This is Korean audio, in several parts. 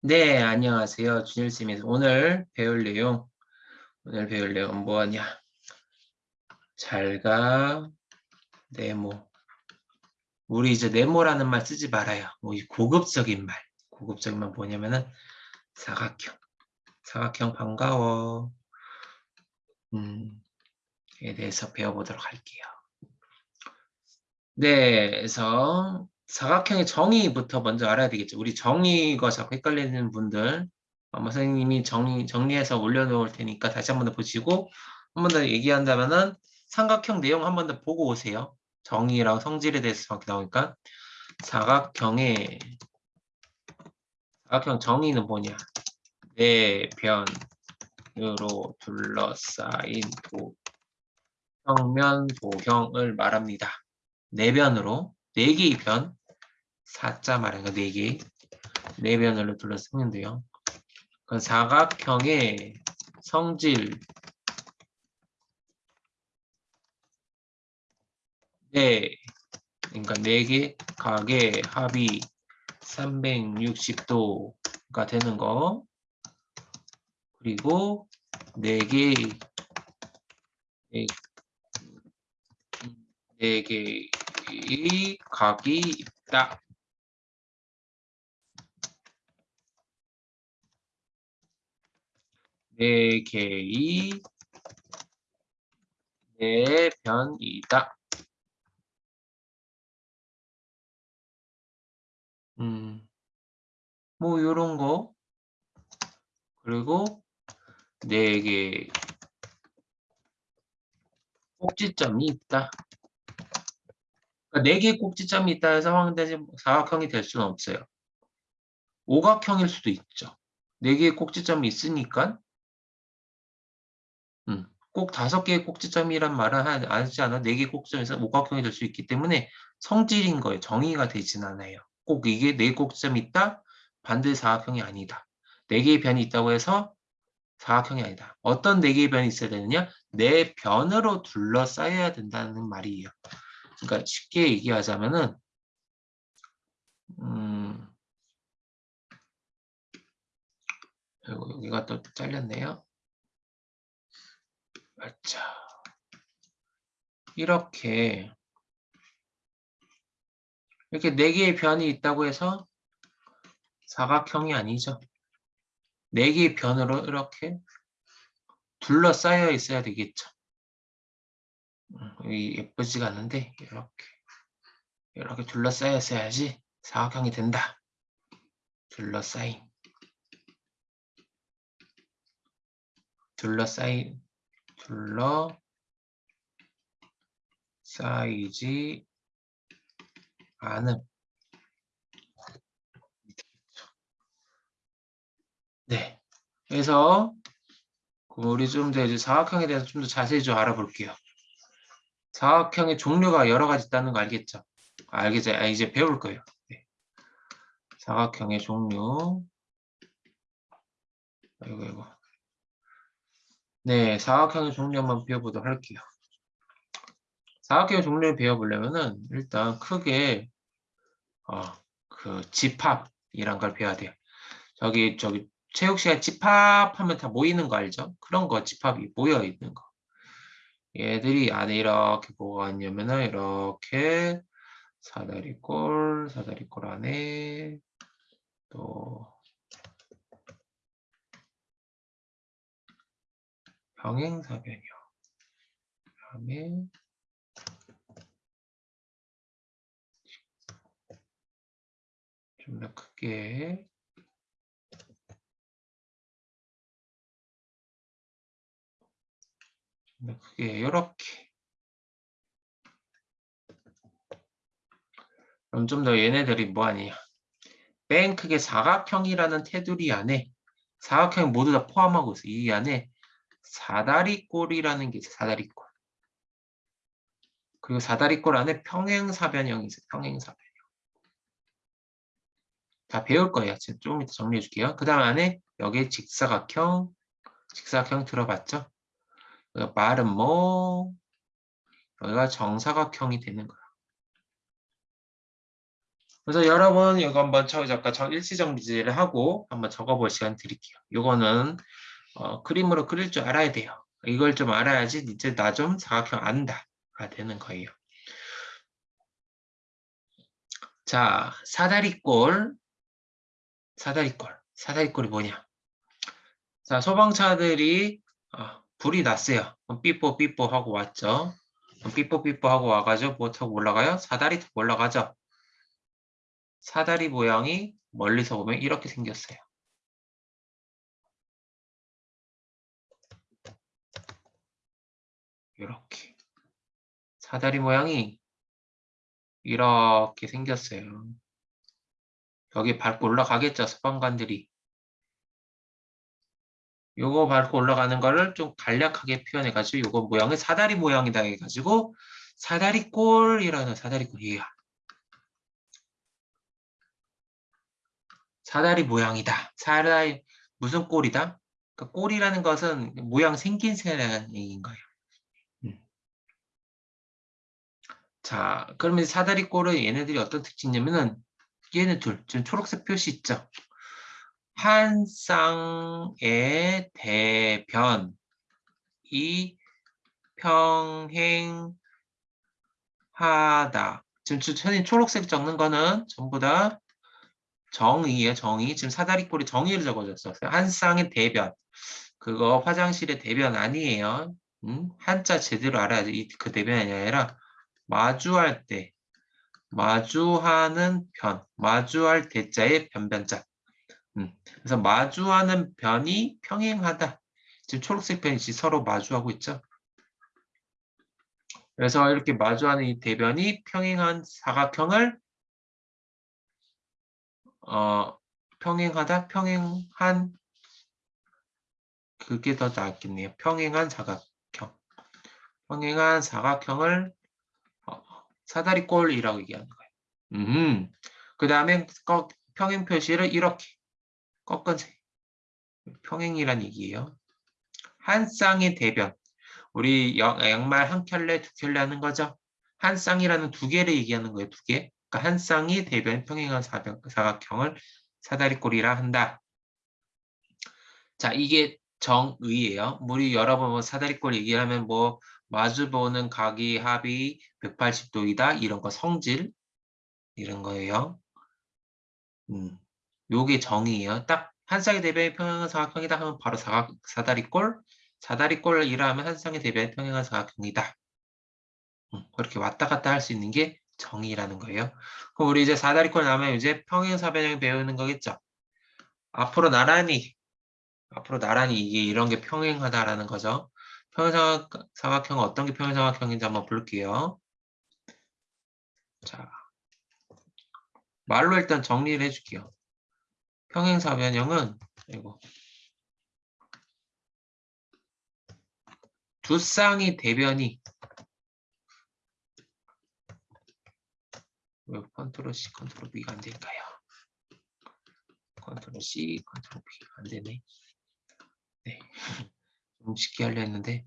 네, 안녕하세요. 준일쌤입니다. 오늘 배울 내용, 오늘 배울 내용 뭐냐? 잘가, 네모. 우리 이제 네모라는 말 쓰지 말아요. 뭐 이 고급적인 말. 고급적인 말 뭐냐면은 사각형. 사각형 반가워. 음, 에 대해서 배워보도록 할게요. 네, 그래서 사각형의 정의부터 먼저 알아야 되겠죠. 우리 정의가 자꾸 헷갈리는 분들 아마 선생님이 정리, 정리해서 올려놓을 테니까 다시 한 번 더 보시고 한 번 더 얘기한다면은 삼각형 내용 한 번 더 보고 오세요. 정의랑 성질에 대해서 정확히 나오니까 사각형의 사각형 정의는 뭐냐? 내변으로 둘러싸인 도, 평면 도형을 말합니다. 내변으로 4개의 변, 4자 말하니까 4개, 4변으로 둘러쓰는데요. 그 사각형의 성질. 네, 그러니까 4개 각의 합이 360도가 되는 거. 그리고 4개 4개 이 각이 있다. 네 개의 네 변이다. 음, 뭐 요런 거 그리고 네 개 꼭지점이 있다. 그러니까 4개의 꼭지점이 있다 해서 황대지 사각형이 될 수는 없어요. 오각형일 수도 있죠. 4개의 꼭지점이 있으니까 음, 꼭 5개의 꼭지점이란 말은 하지 않아 4개의 꼭지점에서 오각형이 될 수 있기 때문에 성질인 거예요. 정의가 되진 않아요. 꼭 이게 4 꼭지점이 있다? 반드시 사각형이 아니다. 4개의 변이 있다고 해서 사각형이 아니다. 어떤 4개의 변이 있어야 되느냐? 4 변으로 둘러싸여야 된다는 말이에요. 그러니까 쉽게 얘기하자면은 음, 여기가 또 잘렸네요. 자, 이렇게 이렇게 네 개의 변이 있다고 해서 사각형이 아니죠. 네 개의 변으로 이렇게 둘러싸여 있어야 되겠죠. 여기 예쁘지가 않은데 이렇게 이렇게 둘러싸였어야지 사각형이 된다. 둘러싸임 둘러싸인 둘러 쌓이지 않음 네 그래서 우리 좀 더 이제 사각형에 대해서 좀 더 자세히 좀 알아볼게요. 사각형의 종류가 여러 가지 있다는 거 알겠죠? 알겠죠? 아, 이제 배울 거예요. 네. 사각형의 종류. 아이고, 아이고. 네, 사각형의 종류 한번 배워보도록 할게요. 사각형의 종류를 배워보려면은 일단 크게 어, 그 집합이란 걸 배워야 돼요. 저기 저기 체육 시간 집합하면 다 모이는 거 알죠? 그런 거 집합이 모여 있는 거. 얘들이 안에 이렇게 뭐가 있냐면은 이렇게 사다리꼴, 사다리꼴 안에 또 병행사변이요. 그다음에 좀 더 크게 크게 이렇게. 그럼 좀 더 얘네들이 뭐하냐 맨 크게 사각형이라는 테두리 안에 사각형 모두 다 포함하고 있어. 이 안에 사다리꼴이라는 게 있어 사다리꼴. 그리고 사다리꼴 안에 평행사변형이 있어요 평행사변형. 다 배울 거예요. 좀 이따 정리해 줄게요. 그 다음 안에 여기에 직사각형 직사각형 들어봤죠 말은 뭐 여기가 정사각형이 되는 거야. 그래서 여러분 이거 한번 저 잠깐 저 일시정지를 하고 한번 적어볼 시간 드릴게요. 이거는 어, 그림으로 그릴 줄 알아야 돼요. 이걸 좀 알아야지 이제 나 좀 사각형 안다가 되는 거예요. 자, 사다리꼴, 사다리꼴, 사다리꼴이 뭐냐? 자, 소방차들이 어, 불이 났어요. 삐뽀 삐뽀 하고 왔죠. 삐뽀 삐뽀 하고 와가지고 뭐 타고 올라가요? 사다리 타고 올라가죠. 사다리 모양이 멀리서 보면 이렇게 생겼어요. 이렇게 사다리 모양이 이렇게 생겼어요. 여기 밟고 올라가겠죠, 소방관들이. 요거 밟고 올라가는 거를 좀 간략하게 표현해가지고 요거 모양을 사다리 모양이다 해가지고 사다리꼴이라는 사다리꼴이에요. 사다리 모양이다. 사다리 무슨 꼴이다? 그러니까 꼴이라는 것은 모양 생긴 새라는 얘기인 거예요. 음. 자, 그러면 사다리 꼴은 얘네들이 어떤 특징이냐면은 얘네 둘, 지금 초록색 표시 있죠? 한 쌍의 대변이 평행하다. 지금 주천이 초록색 적는 거는 전부 다 정의예요, 정의. 지금 사다리꼴이 정의를 적어줬어요. 한 쌍의 대변. 그거 화장실의 대변 아니에요. 음? 한자 제대로 알아야지. 그 대변이 아니라 마주할 때, 마주하는 편, 마주할 대자의 변변자. 음. 그래서 마주하는 변이 평행하다. 지금 초록색 변이 서로 마주하고 있죠. 그래서 이렇게 마주하는 이 대변이 평행한 사각형을 어, 평행하다, 평행한 그게 더 낫겠네요. 평행한 사각형. 평행한 사각형을 어, 사다리꼴이라고 얘기하는 거예요. 음. 그 다음에 평행 표시를 이렇게 꺾은 세. 평행이란 얘기예요. 한 쌍의 대변. 우리 양말 한 켤레, 두 켤레 하는 거죠. 한 쌍이라는 두 개를 얘기하는 거예요. 두 개. 그러니까 한 쌍이 대변 평행한 사각형을 사다리꼴이라 한다. 자, 이게 정의예요. 우리 여러 번뭐 사다리꼴 얘기하면 뭐 마주보는 각이 합이 180도이다 이런 거 성질 이런 거예요. 음, 요게 정의예요. 딱 한 쌍의 대변이 평행한 사각형이다 하면 바로 사각, 사다리꼴 사다리꼴이라 하면 한 쌍의 대변이 평행한 사각형이다. 음, 그렇게 왔다 갔다 할 수 있는 게 정의라는 거예요. 그럼 우리 이제 사다리꼴 나면 이제 평행사변형 배우는 거겠죠. 앞으로 나란히 앞으로 나란히 이게 이런 게 평행하다라는 거죠. 평행사각형은 어떤 게 평행사각형인지 한번 볼게요. 자, 말로 일단 정리를 해줄게요. 평행사 변형은 이거 두 쌍의 대변이 왜 컨트롤 C, 컨트롤 V가 안 될까요? 컨트롤 C, 컨트롤 V가 안 되네. 네. 좀 쉽게 하려 했는데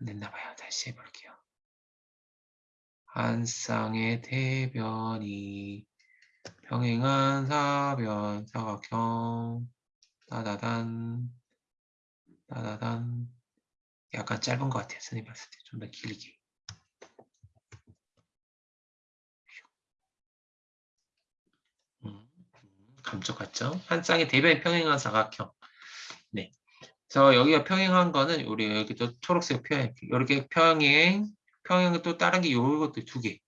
안 됐나 봐요. 다시 해볼게요. 한 쌍의 대변이 평행한 사변 사각형 따다단 따다단 약간 짧은 것 같아요. 선생님 봤을 때 좀 더 길게 감쪽 같죠? 한 쌍의 대변 평행한 사각형. 네. 그래서 여기가 평행한 거는 우리 여기 또 초록색 평행. 이렇게 평행, 평행 또 다른 게 요것도 두 개.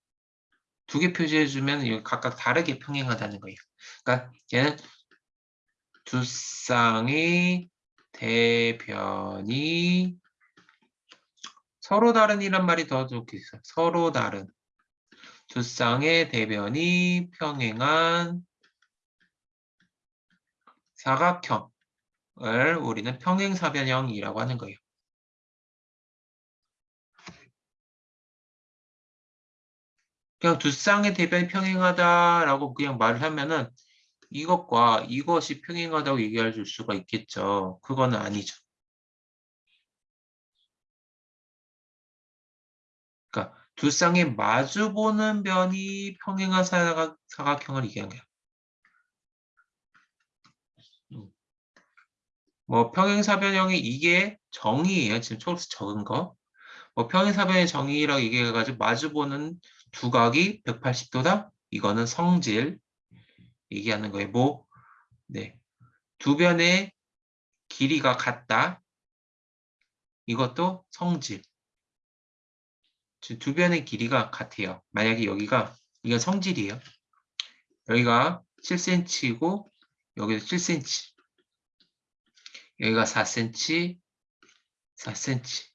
두 개 표시해주면 각각 다르게 평행하다는 거예요. 그러니까 얘는 두 쌍의 대변이 서로 다른이란 말이 더 좋겠어요. 서로 다른. 두 쌍의 대변이 평행한 사각형을 우리는 평행사변형이라고 하는 거예요. 그냥 두 쌍의 대변이 평행하다라고 그냥 말을 하면은 이것과 이것이 평행하다고 얘기할 수가 있겠죠. 그거는 아니죠. 그러니까 두 쌍이 마주보는 변이 평행한 사각, 사각형을 얘기한 거야. 음. 뭐 평행사변형이 이게 정의예요. 지금 초록색 적은 거. 뭐 평행사변의 정의라고 얘기해가지고 마주보는 두 각이 180도다. 이거는 성질 얘기하는 거예요. 뭐, 네, 두 변의 길이가 같다. 이것도 성질. 두 변의 길이가 같아요. 만약에 여기가 이건 성질이에요. 여기가 7cm이고 여기도 7cm. 여기가 4cm, 4cm.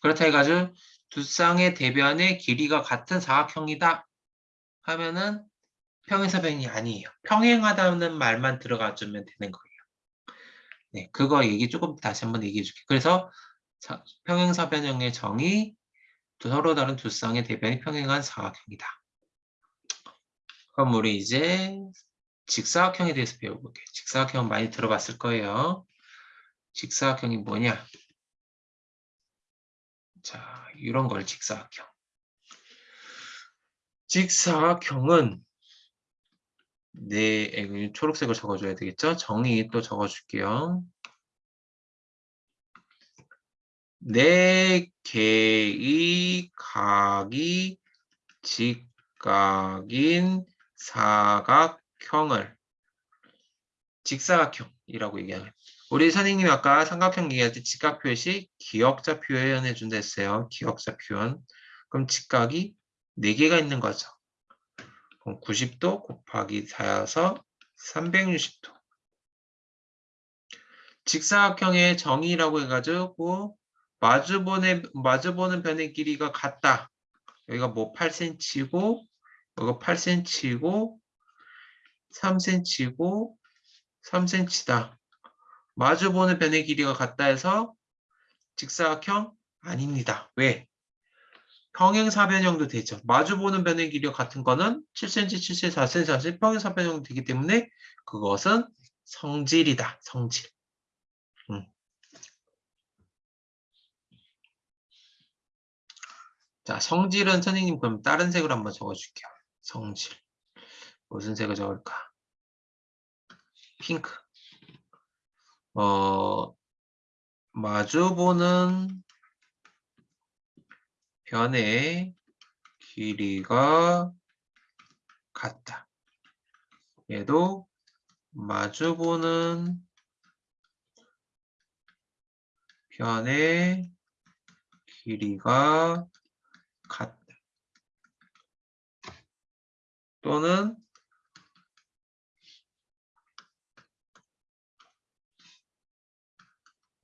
그렇다 해가지고 두 쌍의 대변의 길이가 같은 사각형이다 하면은 평행사변이 아니에요. 평행하다는 말만 들어가주면 되는 거예요. 네, 그거 얘기 조금 다시 한번 얘기해 줄게요. 그래서 평행사변형의 정의 서로 다른 두 쌍의 대변이 평행한 사각형이다. 그럼 우리 이제 직사각형에 대해서 배워볼게요. 직사각형 많이 들어봤을 거예요. 직사각형이 뭐냐? 자, 이런 걸 직사각형. 직사각형은 네, 초록색을 적어줘야 되겠죠? 정의 또 적어줄게요. 네 개의 각이 직각인 사각형을 직사각형이라고 얘기하는 우리 선생님이 아까 삼각형 얘기할 때 직각 표시 기억자 표현해 준다 했어요. 기억자 표현. 그럼 직각이 4개가 있는 거죠. 그럼 90도 곱하기 4여서 360도. 직사각형의 정의라고 해가지고 마주보는, 마주보는 변의 길이가 같다. 여기가 뭐 8cm고 여기가 8cm고 3cm고 3cm다. 마주보는 변의 길이가 같다 해서 직사각형 아닙니다. 왜? 평행사변형도 되죠. 마주보는 변의 길이가 같은 거는 7cm, 7cm, 4cm, 4cm 평행사변형 되기 때문에 그것은 성질이다. 성질. 음. 자, 성질은 선생님 그럼 다른 색으로 한번 적어줄게요. 성질. 무슨 색을 적을까? 핑크. 어, 마주보는 변의 길이가 같다. 얘도 마주보는 변의 길이가 같다. 또는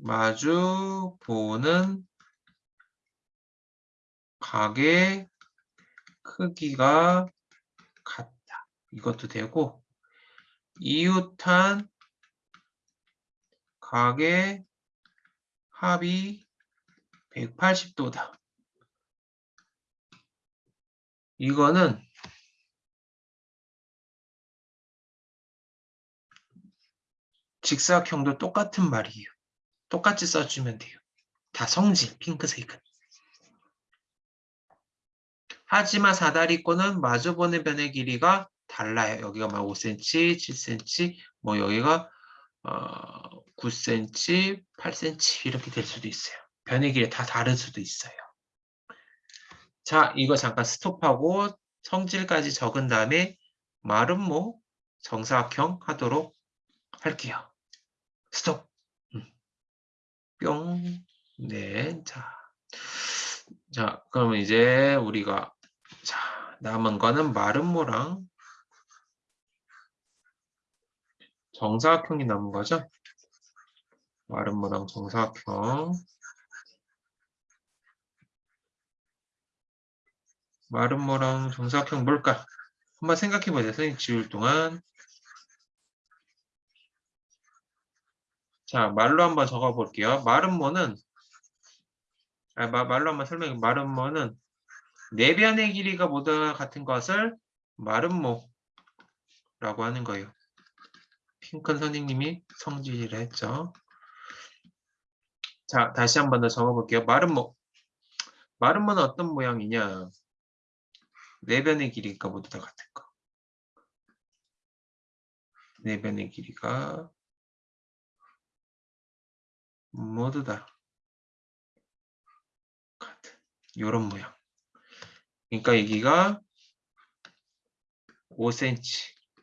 마주 보는 각의 크기가 같다. 이것도 되고 이웃한 각의 합이 180도다. 이거는 직사각형도 똑같은 말이에요. 똑같이 써주면 돼요. 다 성질, 핑크색은. 하지만 사다리꼴은 마주보는 변의 길이가 달라요. 여기가 막 5cm, 7cm, 뭐 여기가 어, 9cm, 8cm 이렇게 될 수도 있어요. 변의 길이 다 다를 수도 있어요. 자, 이거 잠깐 스톱하고 성질까지 적은 다음에 뭐 정사각형 하도록 할게요. 스톱. 뿅. 네. 자. 자, 그러면 이제 우리가 자, 남은 거는 마름모랑 정사각형이 남은 거죠? 마름모랑 정사각형. 마름모랑 정사각형 뭘까? 한번 생각해 보세요. 선생님 지울 동안. 자, 말로 한번 적어 볼게요. 마름모는 아, 말로 한번 설명해. 마름모는 내변의 길이가 모두 같은 것을 마름모라고 하는 거예요. 핑큰 선생님이 성질이라 했죠. 자, 다시 한번 더 적어 볼게요. 마름모. 마름모는 어떤 모양이냐? 내변의 길이가 모두 다 같은 거. 내변의 길이가 모두 다 같은 요런 모양. 그러니까 여기가 5cm,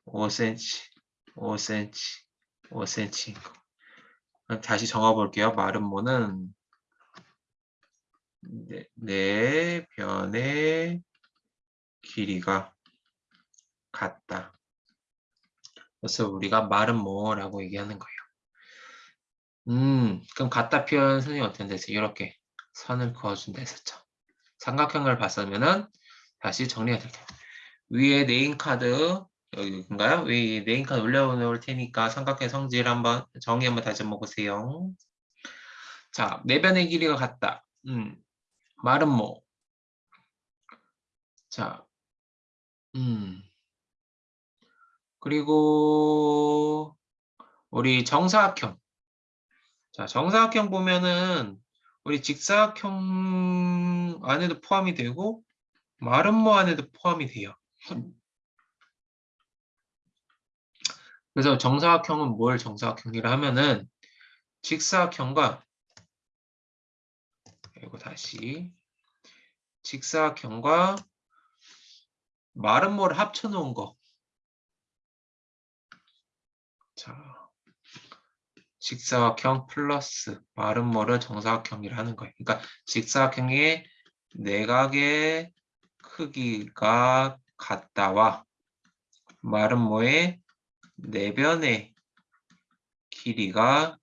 5cm, 5cm, 5cm인 거. 다시 정화 볼게요. 마름모는 네, 네 변의 길이가 같다. 그래서 우리가 마름모라고 얘기하는 거예요. 음, 그럼 같다 표현 선생님 어떻게 되세요? 이렇게 선을 그어준다 했었죠. 삼각형을 봤으면은 다시 정리가 될 거예요. 위에 name card 여기인가요? 위에 name card 올려놓을 테니까 삼각형 성질 한번 정의 한번 다시 한번 보세요. 자, 네 변의 길이가 같다. 음, 말은 뭐? 자, 음. 그리고 우리 정사각형. 자, 정사각형 보면은 우리 직사각형 안에도 포함이 되고 마름모 안에도 포함이 돼요. 그래서 정사각형은 뭘 정사각형이라 하면은 직사각형과 그리고 다시 직사각형과 마름모를 합쳐 놓은 거. 자, 직사각형 플러스 마름모를 정사각형이라 하는 거예요. 그러니까 직사각형의 내각의 크기가 같다와 마름모의 내변의 길이가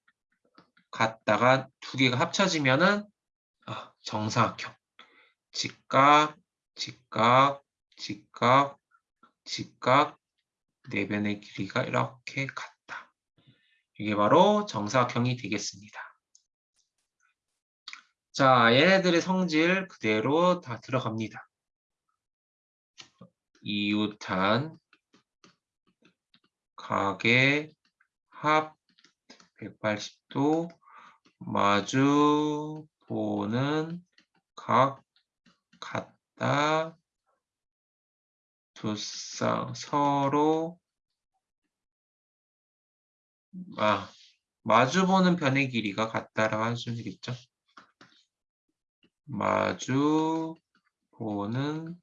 같다가 두 개가 합쳐지면은 아, 정사각형. 직각, 직각, 직각, 직각, 내변의 길이가 이렇게 같다. 이게 바로 정사각형이 되겠습니다. 자, 얘네들의 성질 그대로 다 들어갑니다. 이웃한 각의 합 180도 마주 보는 각 같다 두쌍 서로 아 마주 보는 변의 길이가 같다라고 하시면 되겠죠. 마주 보는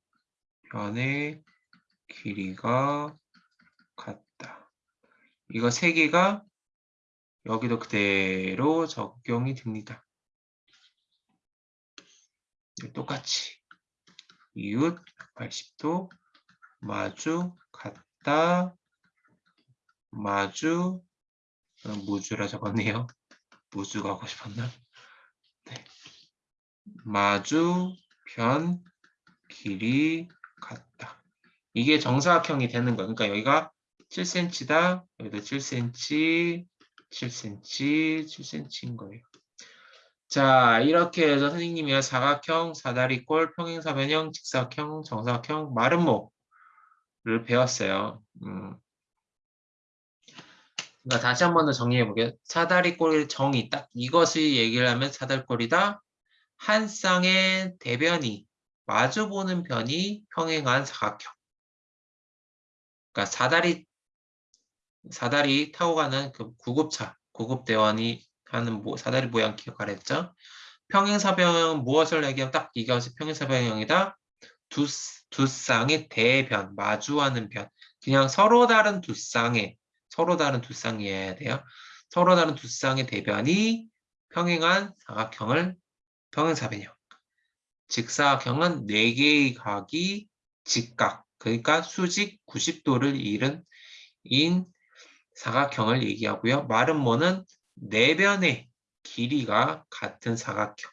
변의 길이가 같다. 이거 세 개가 여기도 그대로 적용이 됩니다. 똑같이 이웃 80도 마주 같다 마주 어, 무주라 적었네요. 무주 가고 싶었나? 네. 마주 변 길이 같다. 이게 정사각형이 되는 거예요. 그러니까 여기가 7cm다. 여기도 7cm, 7cm, 7cm인 거예요. 자, 이렇게 해서 선생님이 사각형, 사다리꼴, 평행사변형, 직사각형, 정사각형, 마름모를 배웠어요. 음. 그러니까 다시 한 번 더 정리해 보게요. 사다리꼴의 정의 딱 이것을 얘기를 하면 사다리꼴이다. 한 쌍의 대변이 마주보는 변이 평행한 사각형. 그러니까 사다리 사다리 타고 가는 그 구급차, 구급대원이 하는 뭐 사다리 모양 기억하랬죠? 평행사변 무엇을 얘기하면 딱 이것이 평행사변형이다. 두, 두 쌍의 대변, 마주하는 변. 그냥 서로 다른 두 쌍의, 서로 다른 두 쌍이어야 돼요. 서로 다른 두 쌍의 대변이 평행한 사각형을 평행사변형. 직사각형은 4개의 각이 직각, 그러니까 수직 90도를 잃은 인 사각형을 얘기하고요. 마름모는 내변의 길이가 같은 사각형.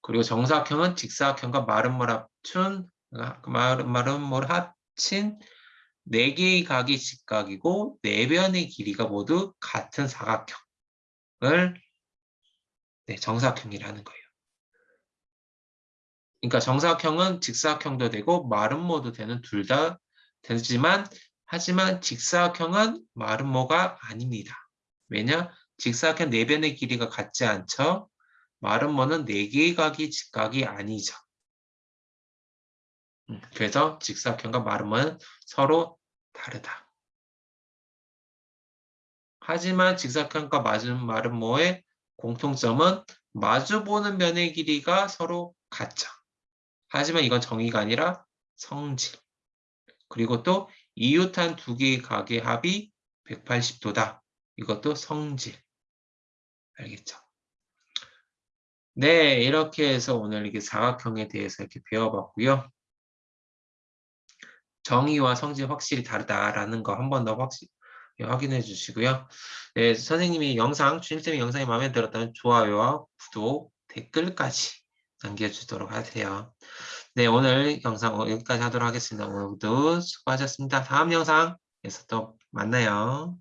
그리고 정사각형은 직사각형과 마름모를 합친 마름모를 합친 네 개의 각이 직각이고 내변의 길이가 모두 같은 사각형을 네, 정사각형이라는 거예요. 그러니까 정사각형은 직사각형도 되고 마름모도 되는 둘 다 되지만 하지만 직사각형은 마름모가 아닙니다. 왜냐? 직사각형 내변의 길이가 같지 않죠? 마름모는 네 개의 각이 직각이 아니죠. 음, 그래서 직사각형과 마름모는 서로 다르다. 하지만 직사각형과 마름모의 공통점은 마주보는 면의 길이가 서로 같죠. 하지만 이건 정의가 아니라 성질. 그리고 또 이웃한 두 개의 각의 합이 180도다. 이것도 성질. 알겠죠? 네, 이렇게 해서 오늘 이게 사각형에 대해서 이렇게 배워봤고요. 정의와 성질 확실히 다르다라는 거 한 번 더 확실히 확인해 주시고요. 네, 선생님이 영상, 주임쌤의 영상이 마음에 들었다면 좋아요와 구독, 댓글까지 남겨주도록 하세요. 네, 오늘 영상 여기까지 하도록 하겠습니다. 오늘도 수고하셨습니다. 다음 영상에서 또 만나요.